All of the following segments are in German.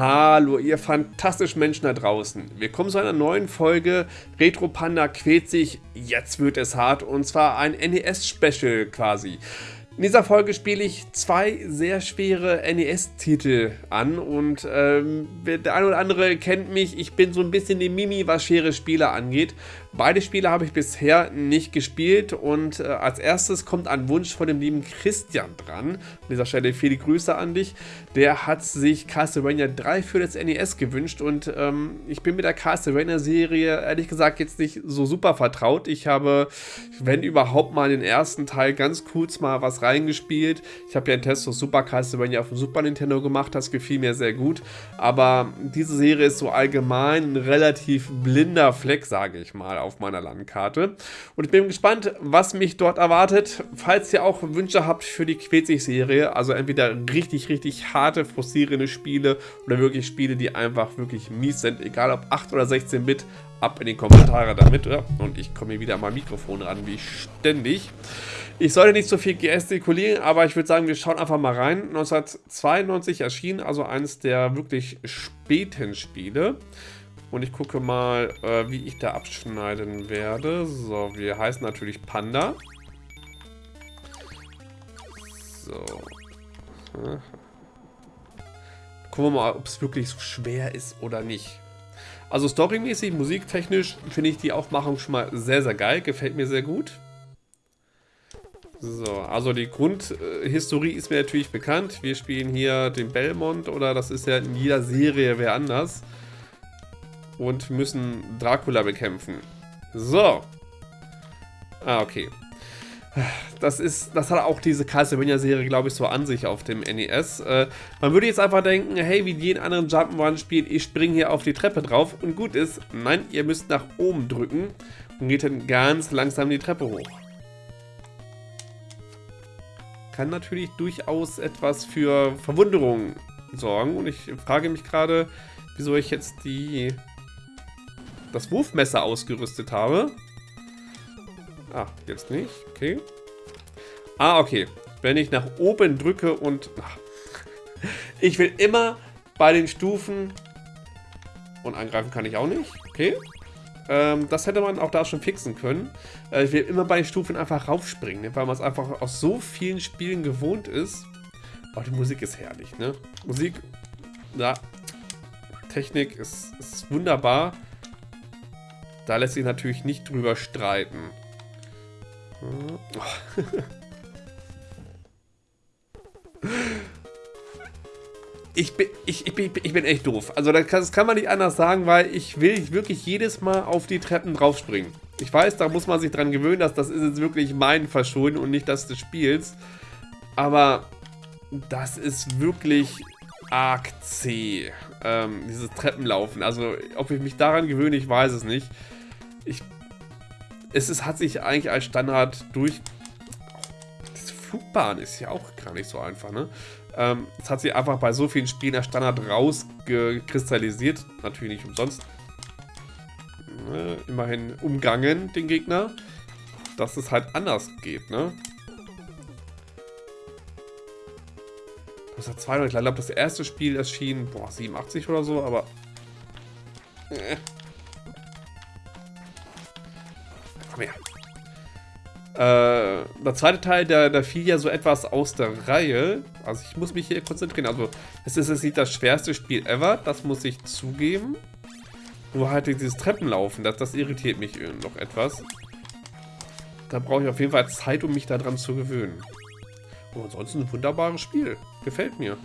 Hallo, ihr fantastischen Menschen da draußen. Willkommen zu einer neuen Folge Retro Panda quält sich, jetzt wird es hart und zwar ein NES-Special quasi. In dieser Folge spiele ich zwei sehr schwere NES-Titel an und ähm, der eine oder andere kennt mich, ich bin so ein bisschen die Mimi, was schwere Spiele angeht. Beide Spiele habe ich bisher nicht gespielt und äh, als erstes kommt ein Wunsch von dem lieben Christian dran. An dieser Stelle viele Grüße an dich. Der hat sich Castlevania 3 für das NES gewünscht und ähm, ich bin mit der Castlevania-Serie ehrlich gesagt jetzt nicht so super vertraut. Ich habe, wenn überhaupt mal den ersten Teil ganz kurz mal was reingespielt. Ich habe ja einen Test auf Super Castlevania auf dem Super Nintendo gemacht, das gefiel mir sehr gut. Aber diese Serie ist so allgemein ein relativ blinder Fleck, sage ich mal auf meiner Landkarte. Und ich bin gespannt, was mich dort erwartet. Falls ihr auch Wünsche habt für die Quetzig-Serie, also entweder richtig, richtig harte, frustrierende Spiele oder wirklich Spiele, die einfach wirklich mies sind, egal ob 8 oder 16 Bit, ab in die Kommentare damit. Und ich komme hier wieder an mein Mikrofon ran, wie ständig. Ich sollte nicht so viel gestikulieren, aber ich würde sagen, wir schauen einfach mal rein. 1992 erschien also eines der wirklich späten Spiele. Und ich gucke mal, äh, wie ich da abschneiden werde. So, wir heißen natürlich Panda. So. Gucken wir mal, ob es wirklich so schwer ist oder nicht. Also storymäßig, musiktechnisch finde ich die Aufmachung schon mal sehr, sehr geil. Gefällt mir sehr gut. So, also die Grundhistorie ist mir natürlich bekannt. Wir spielen hier den Belmont oder das ist ja in jeder Serie wer anders und müssen Dracula bekämpfen. So. Ah, okay. Das ist, das hat auch diese Castlevania-Serie, glaube ich, so an sich auf dem NES. Äh, man würde jetzt einfach denken, hey, wie jeden anderen Jump'n'Run-Spiel, ich springe hier auf die Treppe drauf und gut ist. Nein, ihr müsst nach oben drücken und geht dann ganz langsam die Treppe hoch. Kann natürlich durchaus etwas für Verwunderung sorgen und ich frage mich gerade, wieso ich jetzt die das Wurfmesser ausgerüstet habe. Ah, jetzt nicht. Okay. Ah, okay. Wenn ich nach oben drücke und... Ach, ich will immer bei den Stufen... Und angreifen kann ich auch nicht. Okay. Ähm, das hätte man auch da schon fixen können. Äh, ich will immer bei den Stufen einfach raufspringen, ne? weil man es einfach aus so vielen Spielen gewohnt ist. Aber die Musik ist herrlich, ne? Musik, ja, Technik ist, ist wunderbar. Da lässt sich natürlich nicht drüber streiten. Ich bin, ich, ich, bin, ich bin echt doof. Also das kann, man nicht anders sagen, weil ich will wirklich jedes Mal auf die Treppen draufspringen. Ich weiß, da muss man sich dran gewöhnen, dass das ist jetzt wirklich mein Verschulden und nicht das des Spiels. Aber das ist wirklich arg zäh, ähm, dieses Treppenlaufen. Also ob ich mich daran gewöhne, ich weiß es nicht ich, es ist, hat sich eigentlich als Standard durch... Diese Flugbahn ist ja auch gar nicht so einfach, ne? Ähm, es hat sich einfach bei so vielen Spielen als Standard rausgekristallisiert. Natürlich nicht umsonst. Ne? Immerhin umgangen, den Gegner. Dass es halt anders geht, ne? Das hat zwei, ich glaube, das erste Spiel erschien, boah, 87 oder so, aber... Äh. Komm her. Äh, der zweite Teil, der, der fiel ja so etwas aus der Reihe. Also ich muss mich hier konzentrieren. Also es ist jetzt nicht das schwerste Spiel ever, das muss ich zugeben. Nur halt dieses Treppenlaufen, das, das irritiert mich noch etwas. Da brauche ich auf jeden Fall Zeit, um mich daran zu gewöhnen. Und ansonsten ein wunderbares Spiel. Gefällt mir.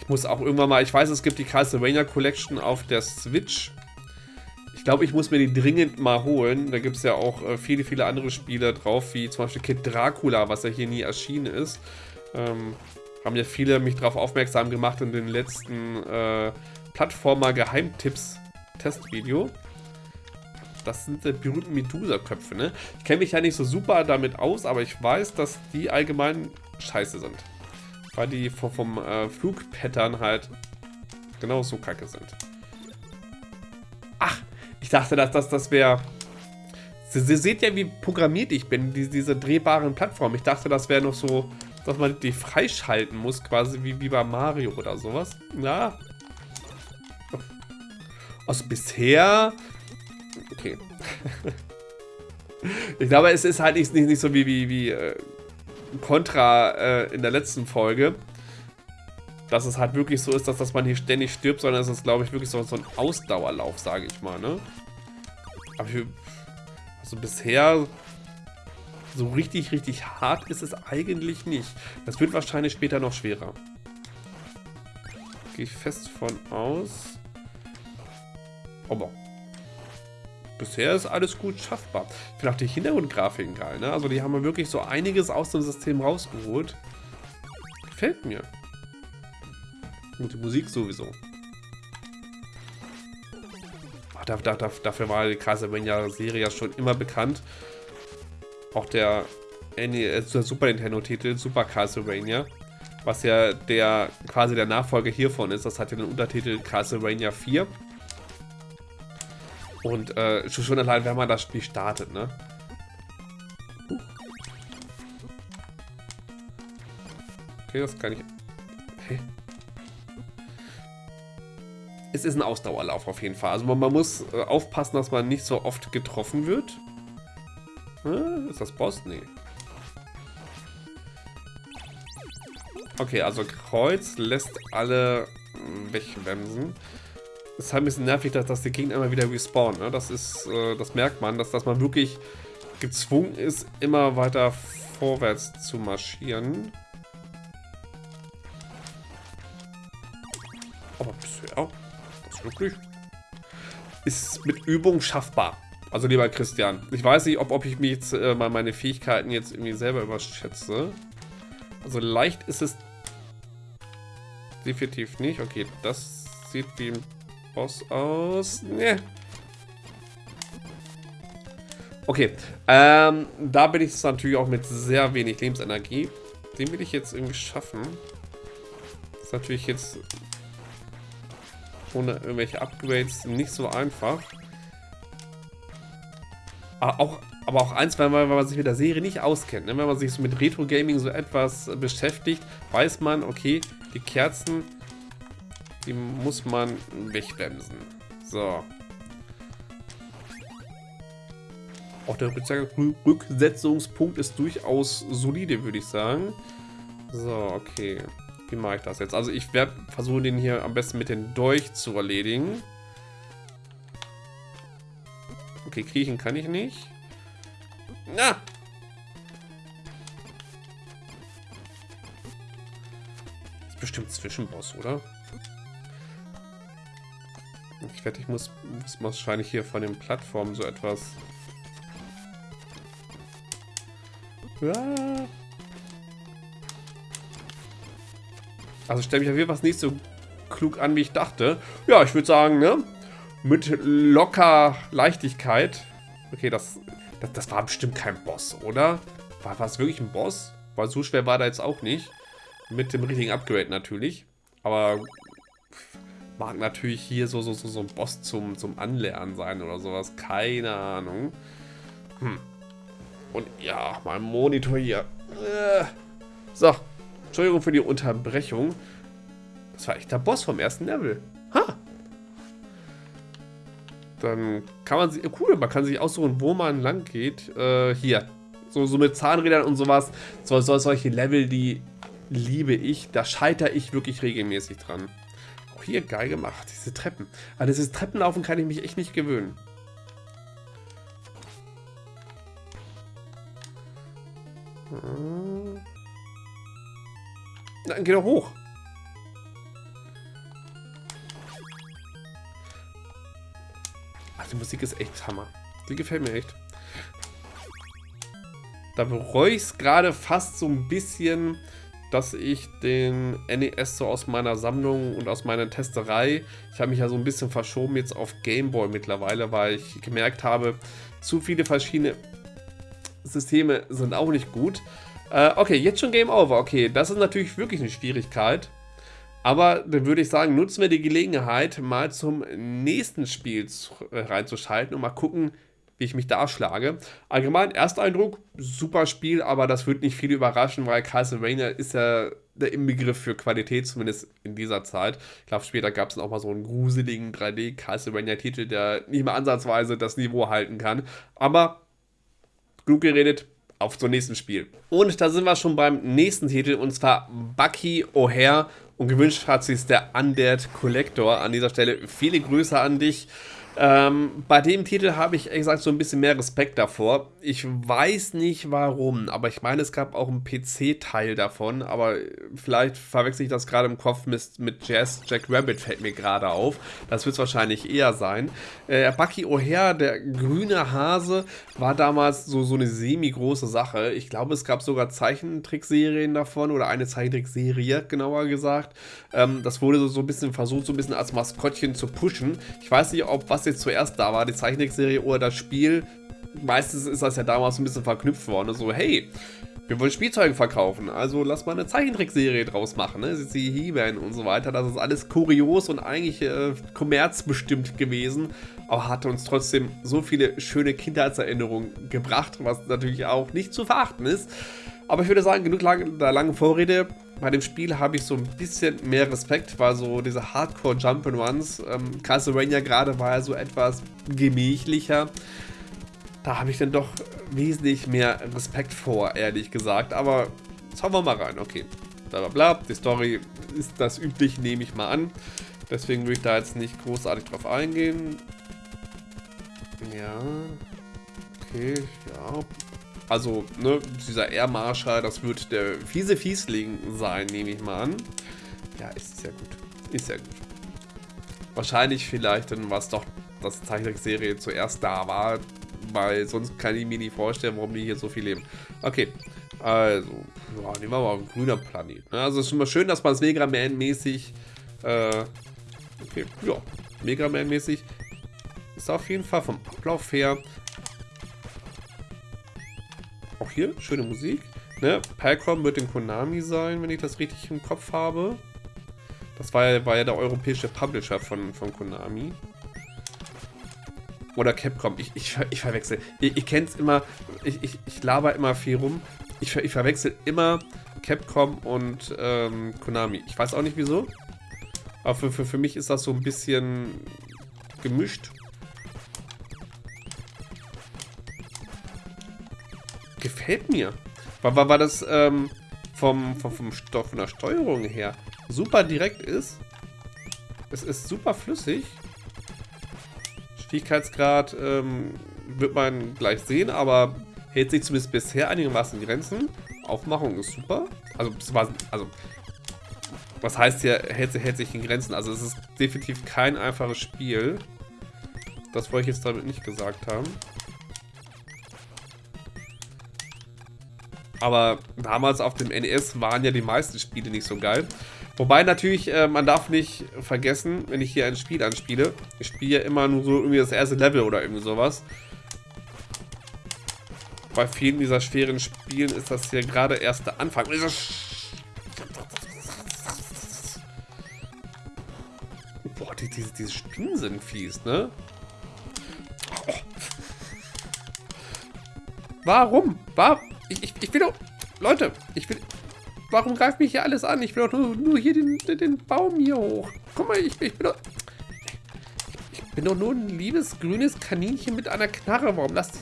Ich muss auch irgendwann mal, ich weiß, es gibt die Castlevania Collection auf der Switch glaube, ich muss mir die dringend mal holen. Da gibt es ja auch äh, viele, viele andere Spiele drauf, wie zum Beispiel Kid Dracula, was ja hier nie erschienen ist. Ähm, haben ja viele mich darauf aufmerksam gemacht in den letzten äh, Plattformer-Geheimtipps-Testvideo. Das sind die berühmten Medusa-Köpfe, ne? Ich kenne mich ja nicht so super damit aus, aber ich weiß, dass die allgemein scheiße sind. Weil die vom, vom äh, Flugpattern halt genau so kacke sind. Ach, ich dachte, dass das, das wäre... Sie, Sie, seht ja, wie programmiert ich bin, die, diese drehbaren Plattformen. Ich dachte, das wäre noch so, dass man die freischalten muss, quasi wie, wie bei Mario oder sowas. Ja, Also bisher... Okay. ich glaube, es ist halt nicht, nicht, nicht so wie, wie, wie äh, Contra äh, in der letzten Folge. Dass es halt wirklich so ist, dass, dass man hier ständig stirbt, sondern es ist, glaube ich, wirklich so, so ein Ausdauerlauf, sage ich mal, ne? Aber ich, also bisher so richtig, richtig hart ist es eigentlich nicht. Das wird wahrscheinlich später noch schwerer. Gehe ich fest von aus. Aber bisher ist alles gut schaffbar. Ich finde auch die Hintergrundgrafiken geil, ne? Also die haben wirklich so einiges aus dem System rausgeholt. Gefällt mir. Und die Musik sowieso. Ach, dafür war die Castlevania-Serie ja schon immer bekannt. Auch der, äh, der Super Nintendo-Titel, Super Castlevania, was ja der quasi der Nachfolger hiervon ist. Das hat ja den Untertitel Castlevania 4. Und äh, schon allein, wenn man das Spiel startet, ne? Okay, das kann ich... Hey. Es ist ein Ausdauerlauf auf jeden Fall. Also man, man muss äh, aufpassen, dass man nicht so oft getroffen wird. Hm, ist das Boss? Nee. Okay, also Kreuz lässt alle wegbremsen ist halt ein bisschen nervig, dass, dass die Gegner immer wieder respawnen. Ne? Das ist, äh, das merkt man, dass, dass man wirklich gezwungen ist, immer weiter vorwärts zu marschieren. Aber bisher, das wirklich ist mit Übung schaffbar. Also lieber Christian, ich weiß nicht, ob, ob ich mich jetzt äh, mal meine Fähigkeiten jetzt irgendwie selber überschätze. Also leicht ist es definitiv nicht. Okay, das sieht wie ein Boss aus. Nee. Okay, ähm, da bin ich natürlich auch mit sehr wenig Lebensenergie. Den will ich jetzt irgendwie schaffen. Ist natürlich jetzt ohne irgendwelche Upgrades nicht so einfach. Aber ah, auch, aber auch eins, weil man, weil man sich mit der Serie nicht auskennt. Ne? Wenn man sich so mit Retro-Gaming so etwas beschäftigt, weiß man, okay, die Kerzen die muss man wegbremsen. So. Auch der Rücksetzungspunkt ist durchaus solide, würde ich sagen. So, okay. Wie mache ich das jetzt? Also ich werde versuchen, den hier am besten mit dem Dolch zu erledigen. Okay, kriechen kann ich nicht. Na! Das ist bestimmt Zwischenboss, oder? Ich wette, ich muss, muss wahrscheinlich hier von den Plattformen so etwas... Ja. Also stelle mich auf jeden Fall nicht so klug an, wie ich dachte. Ja, ich würde sagen, ne? Mit locker Leichtigkeit. Okay, das, das, das war bestimmt kein Boss, oder? War, war es wirklich ein Boss? Weil so schwer war da jetzt auch nicht. Mit dem richtigen Upgrade natürlich. Aber Mag natürlich hier so, so, so, so ein Boss zum, zum Anlernen sein oder sowas. Keine Ahnung. Hm. Und ja, mein Monitor hier. Äh. So. Entschuldigung für die Unterbrechung. Das war echt der Boss vom ersten Level. Ha! Dann kann man sich... Cool, man kann sich aussuchen, wo man lang geht. Äh, hier. So, so mit Zahnrädern und sowas. So, so, solche Level, die liebe ich. Da scheitere ich wirklich regelmäßig dran hier geil gemacht, diese Treppen. Aber dieses Treppenlaufen kann ich mich echt nicht gewöhnen. Dann geh doch hoch. Ach, die Musik ist echt Hammer. Die gefällt mir echt. Da bereue ich es gerade fast so ein bisschen, dass ich den NES so aus meiner Sammlung und aus meiner Testerei, ich habe mich ja so ein bisschen verschoben jetzt auf Gameboy mittlerweile, weil ich gemerkt habe, zu viele verschiedene Systeme sind auch nicht gut. Äh, okay, jetzt schon Game Over. Okay, das ist natürlich wirklich eine Schwierigkeit. Aber dann würde ich sagen, nutzen wir die Gelegenheit, mal zum nächsten Spiel äh, reinzuschalten und mal gucken, wie ich mich da schlage. Allgemein, Ersteindruck, super Spiel, aber das wird nicht viel überraschen, weil Castlevania ist ja der Inbegriff für Qualität, zumindest in dieser Zeit. Ich glaube, später gab es auch mal so einen gruseligen 3D-Castlevania-Titel, der nicht mehr ansatzweise das Niveau halten kann. Aber genug geredet, auf zum nächsten Spiel. Und da sind wir schon beim nächsten Titel und zwar Bucky O'Hare und gewünscht hat sich der Undead Collector. An dieser Stelle viele Grüße an dich. Ähm, bei dem Titel habe ich, ehrlich gesagt, so ein bisschen mehr Respekt davor. Ich weiß nicht warum, aber ich meine, es gab auch einen PC-Teil davon, aber vielleicht verwechsel ich das gerade im Kopf mit, mit Jazz Jack Rabbit, fällt mir gerade auf. Das wird es wahrscheinlich eher sein. Äh, Bucky O'Hare, der grüne Hase, war damals so, so eine semi-große Sache. Ich glaube, es gab sogar Zeichentrickserien davon oder eine Zeichentrickserie, genauer gesagt. Ähm, das wurde so, so ein bisschen versucht, so ein bisschen als Maskottchen zu pushen. Ich weiß nicht, ob was jetzt zuerst da war, die Zeichentrickserie oder das Spiel. Meistens ist das ja damals ein bisschen verknüpft worden. So, hey, wir wollen Spielzeuge verkaufen, also lass mal eine Zeichentrickserie draus machen, ne? Sie He-Man und so weiter. Das ist alles kurios und eigentlich äh, kommerzbestimmt gewesen, aber hatte uns trotzdem so viele schöne Kindheitserinnerungen gebracht, was natürlich auch nicht zu verachten ist. Aber ich würde sagen, genug lang, der langen Vorrede bei dem Spiel habe ich so ein bisschen mehr Respekt, weil so diese Hardcore Jump'n'Runs, ähm, Castlevania gerade war ja so etwas gemächlicher. Da habe ich dann doch wesentlich mehr Respekt vor, ehrlich gesagt. Aber schauen wir mal rein, okay. Bla bla bla, die Story ist das übliche, nehme ich mal an. Deswegen würde ich da jetzt nicht großartig drauf eingehen. Ja. Okay, ja. Also, ne, dieser Air Marshal, das wird der fiese Fiesling sein, nehme ich mal an. Ja, ist sehr gut. Ist sehr gut. Wahrscheinlich vielleicht dann was doch das Zeichentrickserie zuerst da war, weil sonst kann ich mir nicht vorstellen, warum die hier so viel leben. Okay, also, ja, nehmen wir mal ein grüner Planet. Ne? Also es ist mal schön, dass man es Mega Man-mäßig, äh, okay, ja, Mega Man-mäßig ist auf jeden Fall vom Ablauf her hier, schöne Musik. Ne? Palcom wird in Konami sein, wenn ich das richtig im Kopf habe. Das war ja, war ja der europäische Publisher von, von Konami. Oder Capcom. Ich, ich, ich verwechsel. Ich, ich kenne es immer. Ich, ich, ich laber immer viel rum. Ich, ich verwechsel immer Capcom und ähm, Konami. Ich weiß auch nicht wieso. Aber für, für, für mich ist das so ein bisschen gemischt. Gefällt mir. War, war, war das ähm, vom, vom, vom Stoff, von der Steuerung her super direkt ist. Es ist super flüssig. Schwierigkeitsgrad ähm, wird man gleich sehen, aber hält sich zumindest bisher einigermaßen Grenzen. Aufmachung ist super. Also, also was heißt hier, hält, hält sich in Grenzen? Also es ist definitiv kein einfaches Spiel. Das wollte ich jetzt damit nicht gesagt haben. Aber damals auf dem NES waren ja die meisten Spiele nicht so geil. Wobei natürlich, äh, man darf nicht vergessen, wenn ich hier ein Spiel anspiele, ich spiele ja immer nur so irgendwie das erste Level oder irgendwie sowas. Bei vielen dieser schweren Spielen ist das hier gerade erst der Anfang. Boah, die, diese, diese Spinnen sind fies, ne? Warum? Warum? Ich, ich, ich will doch... Leute, ich will... Warum greift mich hier alles an? Ich will doch nur, nur hier den, den, Baum hier hoch. Guck mal, ich, ich bin doch... Ich bin doch nur ein liebes grünes Kaninchen mit einer Knarre. Warum lasst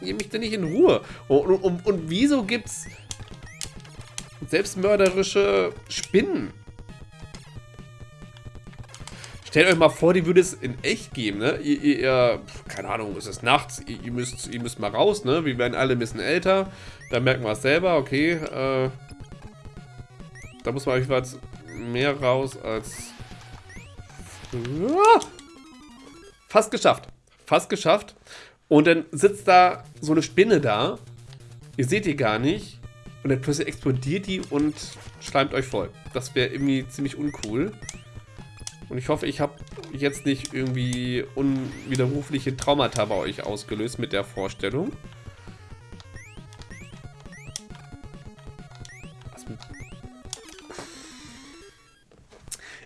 ihr mich denn nicht in Ruhe? Und, und, und, und wieso gibt's selbstmörderische Spinnen? Stellt euch mal vor, die würde es in echt geben, ne? Ihr, ihr, keine Ahnung, es ist nachts, ihr, ihr, müsst, ihr müsst mal raus, ne? Wir werden alle ein bisschen älter. Da merken wir es selber, okay. Äh, da muss man jedenfalls mehr raus als... Fast geschafft. Fast geschafft. Und dann sitzt da so eine Spinne da. Ihr seht die gar nicht. Und dann plötzlich explodiert die und schleimt euch voll. Das wäre irgendwie ziemlich uncool. Und ich hoffe, ich habe jetzt nicht irgendwie unwiderrufliche Traumata bei euch ausgelöst mit der Vorstellung.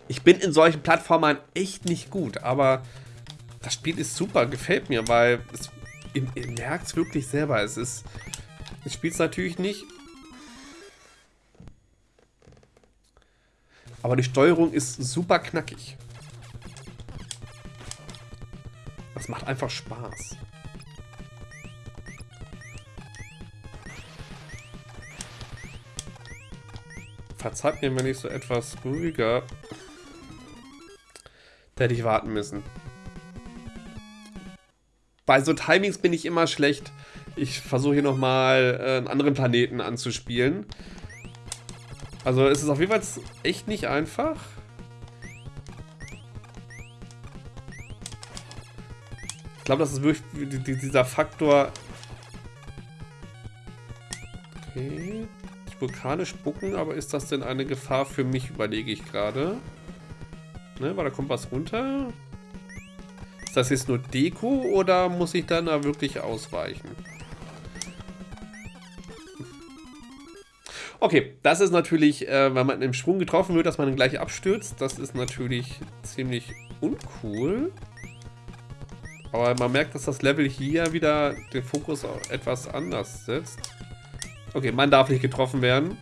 Ich bin in solchen Plattformen echt nicht gut, aber das Spiel ist super, gefällt mir, weil es ihr, ihr merkt es wirklich selber. Es ist. Ich spiele es natürlich nicht. Aber die Steuerung ist super knackig. Das macht einfach Spaß. Verzeiht mir, wenn ich so etwas ruhiger... Da hätte ich warten müssen. Bei so Timings bin ich immer schlecht. Ich versuche hier nochmal äh, einen anderen Planeten anzuspielen. Also es ist auf jeden Fall echt nicht einfach. Ich glaube, das ist wirklich dieser Faktor... Okay. Vulkane spucken, aber ist das denn eine Gefahr für mich, überlege ich gerade. Ne, weil da kommt was runter. Ist das jetzt nur Deko oder muss ich dann da wirklich ausweichen? Okay, das ist natürlich, äh, wenn man im Sprung getroffen wird, dass man dann gleich abstürzt. Das ist natürlich ziemlich uncool. Aber man merkt, dass das Level hier wieder den Fokus etwas anders setzt. Okay, man darf nicht getroffen werden.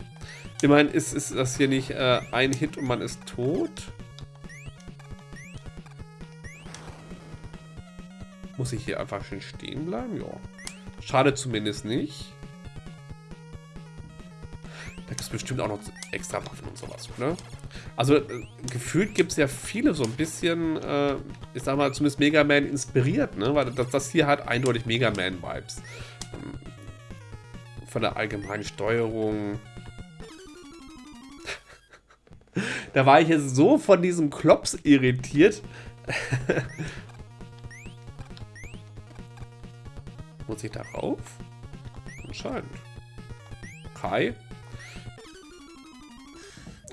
Immerhin ist, ist das hier nicht äh, ein Hit und man ist tot. Muss ich hier einfach schön stehen bleiben? Ja. Schade zumindest nicht. Da es bestimmt auch noch extra Waffen und sowas, ne? Also, äh, gefühlt gibt es ja viele so ein bisschen, äh, ich sag mal, zumindest Mega Man inspiriert, ne? Weil das, das hier hat eindeutig Mega Man-Vibes. Ähm, von der allgemeinen Steuerung. da war ich jetzt so von diesem Klops irritiert. Muss ich darauf? Anscheinend. Kai.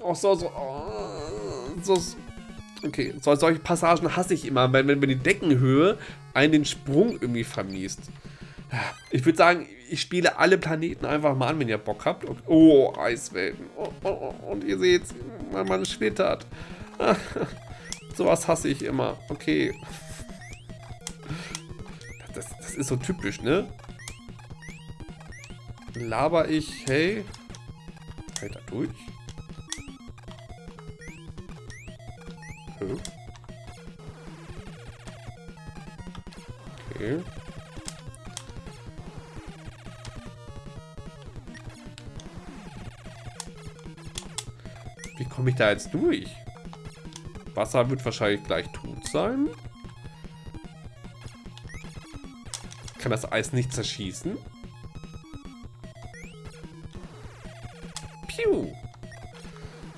Oh, so, so, oh, so. Okay, so, solche Passagen hasse ich immer, wenn, wenn die Deckenhöhe einen den Sprung irgendwie vermiest. Ich würde sagen, ich spiele alle Planeten einfach mal an, wenn ihr Bock habt. Oh, Eiswelten. Oh, oh, oh. Und ihr seht, mein Mann schwittert. Sowas hasse ich immer. Okay. Das, das ist so typisch, ne? Laber ich, hey. Fällt da durch? Okay. Wie komme ich da jetzt durch? Wasser wird wahrscheinlich gleich tot sein. Kann das Eis nicht zerschießen? Piu.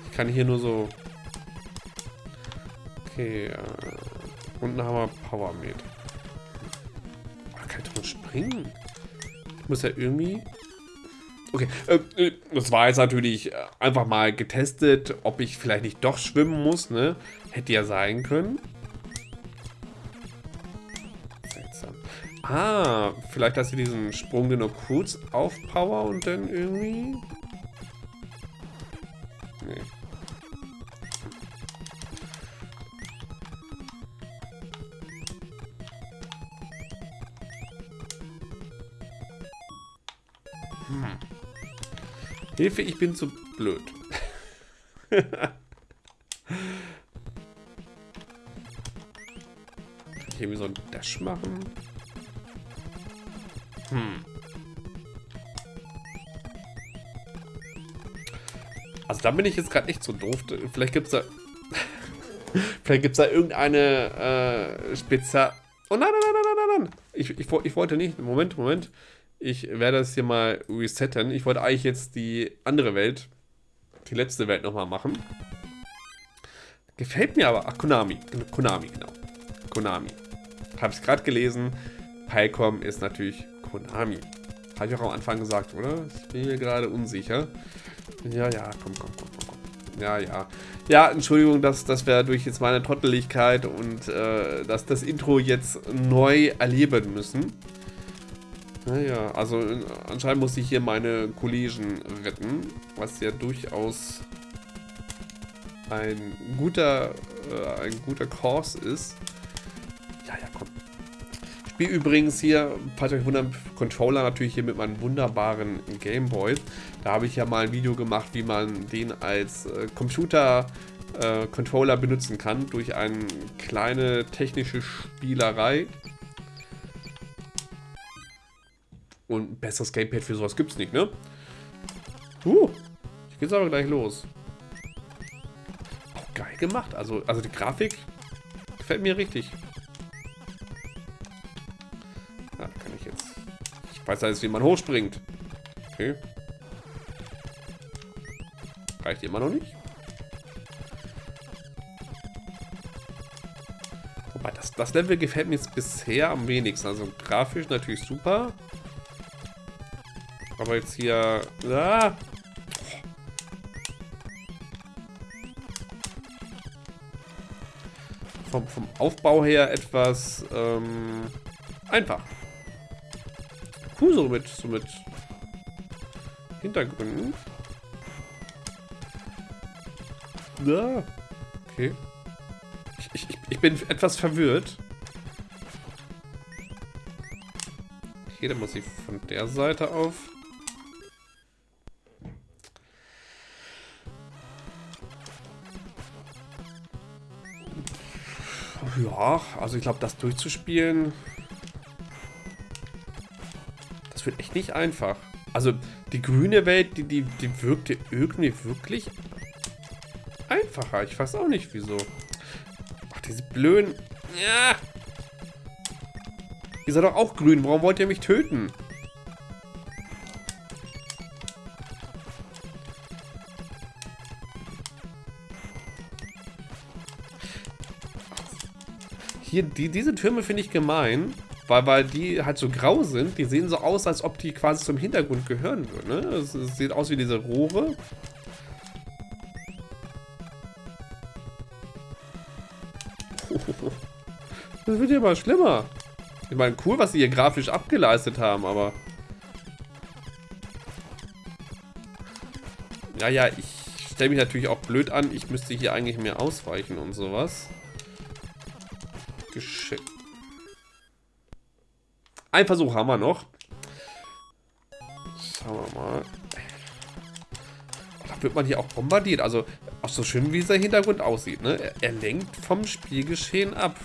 Ich kann hier nur so... Okay, äh, unten haben wir Power Med. Oh, kann ich drin springen? Ich muss ja irgendwie... Okay, äh, äh, das war jetzt natürlich äh, einfach mal getestet, ob ich vielleicht nicht doch schwimmen muss, ne? Hätte ja sein können. Seltsam. Ah, vielleicht dass ich diesen Sprung nur kurz aufpower und dann irgendwie... Hm. Hilfe, ich bin zu blöd. Ich irgendwie so ein Dash machen? Hm. Also da bin ich jetzt gerade echt so doof. Vielleicht gibt es da... Vielleicht gibt es da irgendeine äh, Spezial... Oh nein, nein, nein, nein, nein, nein. Ich, ich, ich wollte nicht. Moment, Moment. Ich werde das hier mal resetten. Ich wollte eigentlich jetzt die andere Welt, die letzte Welt nochmal machen. Gefällt mir aber. Ach, Konami. Konami, genau. Konami. Habe ich gerade gelesen. Pycom ist natürlich Konami. Habe ich auch am Anfang gesagt, oder? Ich bin mir gerade unsicher. Ja, ja, komm, komm, komm, komm. Ja, ja. Ja, Entschuldigung, dass, dass wir durch jetzt meine Trotteligkeit und äh, dass das Intro jetzt neu erleben müssen. Naja, also äh, anscheinend muss ich hier meine Kollegen retten, was ja durchaus ein guter, äh, ein guter Kurs ist. Ja, ja, komm. spiele übrigens hier, falls euch wundert, Controller natürlich hier mit meinem wunderbaren Gameboy. Da habe ich ja mal ein Video gemacht, wie man den als äh, Computer-Controller äh, benutzen kann, durch eine kleine technische Spielerei. Und ein besseres Gamepad für sowas gibt es nicht, ne? Uh, ich geht's aber gleich los. Auch geil gemacht. Also, also die Grafik gefällt mir richtig. Ja, kann ich jetzt. Ich weiß jetzt, wie man hochspringt. Okay. Reicht immer noch nicht. Wobei, das, das Level gefällt mir jetzt bisher am wenigsten. Also grafisch natürlich super. Aber jetzt hier... Ah, vom, vom Aufbau her etwas ähm, einfach. Cool, so mit, so mit Hintergründen. Ja, okay. Ich, ich, ich bin etwas verwirrt. Okay, dann muss ich von der Seite auf. Ja, also ich glaube, das durchzuspielen, das wird echt nicht einfach. Also die grüne Welt, die, die, die wirkte irgendwie wirklich einfacher. Ich weiß auch nicht, wieso. Ach, diese blöden... Ja. Ihr seid doch auch grün. Warum wollt ihr mich töten? Hier, die, diese Türme finde ich gemein, weil, weil die halt so grau sind. Die sehen so aus, als ob die quasi zum Hintergrund gehören würden. Ne? Es, es sieht aus wie diese Rohre. Das wird ja mal schlimmer. Ich meine, cool, was sie hier grafisch abgeleistet haben, aber... Ja, ja, ich stelle mich natürlich auch blöd an. Ich müsste hier eigentlich mehr ausweichen und sowas. Geschickt. Ein Versuch haben wir noch. Schauen wir mal. Da wird man hier auch bombardiert. Also, auch so schön, wie dieser Hintergrund aussieht. Ne? Er, er lenkt vom Spielgeschehen ab.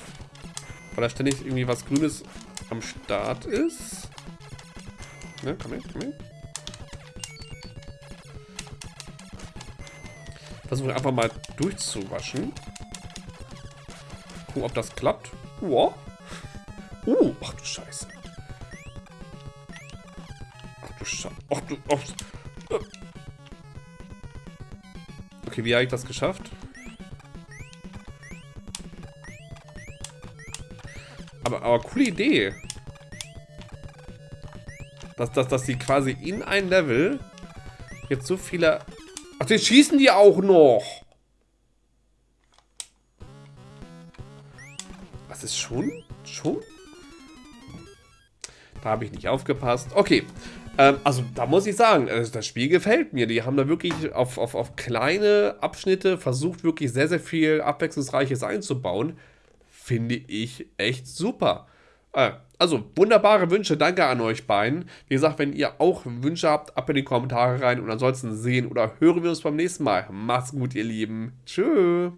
Weil da ständig irgendwie was Grünes am Start ist. Ne, komm her, komm her. Versuche einfach mal durchzuwaschen. Gucken, ob das klappt. Wow. Uh, ach du Scheiße. Ach du Scheiße. Ach du... Ach. Okay, wie habe ich das geschafft? Aber, aber coole Idee. Dass, dass, dass die quasi in ein Level jetzt so viele... Ach, jetzt schießen die auch noch. Schon... Schon? Da habe ich nicht aufgepasst. Okay. Ähm, also da muss ich sagen, äh, das Spiel gefällt mir. Die haben da wirklich auf, auf, auf kleine Abschnitte versucht, wirklich sehr, sehr viel Abwechslungsreiches einzubauen. Finde ich echt super. Äh, also, wunderbare Wünsche, danke an euch beiden. Wie gesagt, wenn ihr auch Wünsche habt, ab in die Kommentare rein. Und ansonsten sehen oder hören wir uns beim nächsten Mal. Macht's gut, ihr Lieben. Tschüss.